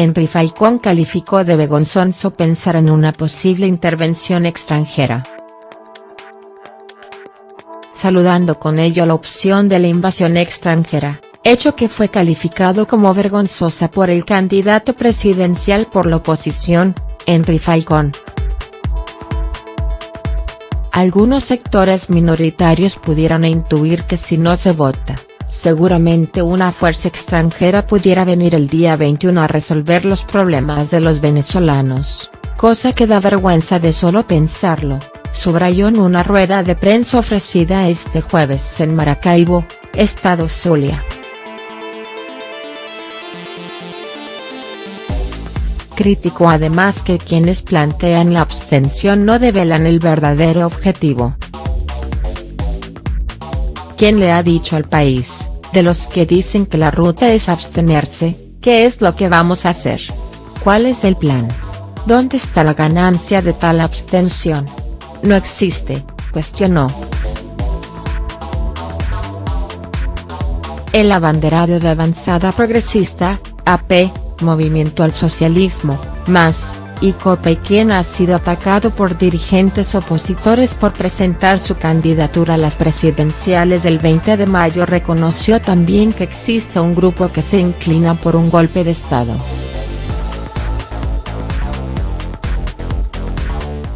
Henry Falcón calificó de vergonzoso pensar en una posible intervención extranjera. Saludando con ello la opción de la invasión extranjera, hecho que fue calificado como vergonzosa por el candidato presidencial por la oposición, Henry Falcón. Algunos sectores minoritarios pudieron intuir que si no se vota, seguramente una fuerza extranjera pudiera venir el día 21 a resolver los problemas de los venezolanos, cosa que da vergüenza de solo pensarlo, subrayó en una rueda de prensa ofrecida este jueves en Maracaibo, Estado Zulia. Criticó además que quienes plantean la abstención no develan el verdadero objetivo. ¿Quién le ha dicho al país, de los que dicen que la ruta es abstenerse, qué es lo que vamos a hacer? ¿Cuál es el plan? ¿Dónde está la ganancia de tal abstención? No existe, cuestionó. El abanderado de Avanzada Progresista, AP, Movimiento al Socialismo, MAS, y COPE quien ha sido atacado por dirigentes opositores por presentar su candidatura a las presidenciales del 20 de mayo reconoció también que existe un grupo que se inclina por un golpe de Estado.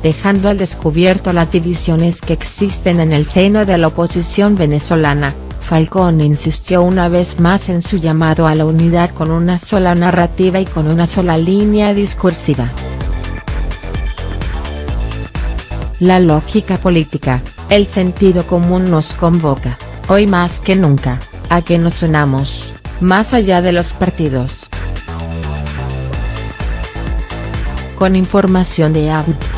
Dejando al descubierto las divisiones que existen en el seno de la oposición venezolana, Falcón insistió una vez más en su llamado a la unidad con una sola narrativa y con una sola línea discursiva. La lógica política, el sentido común nos convoca, hoy más que nunca, a que nos unamos, más allá de los partidos. Con información de Abd.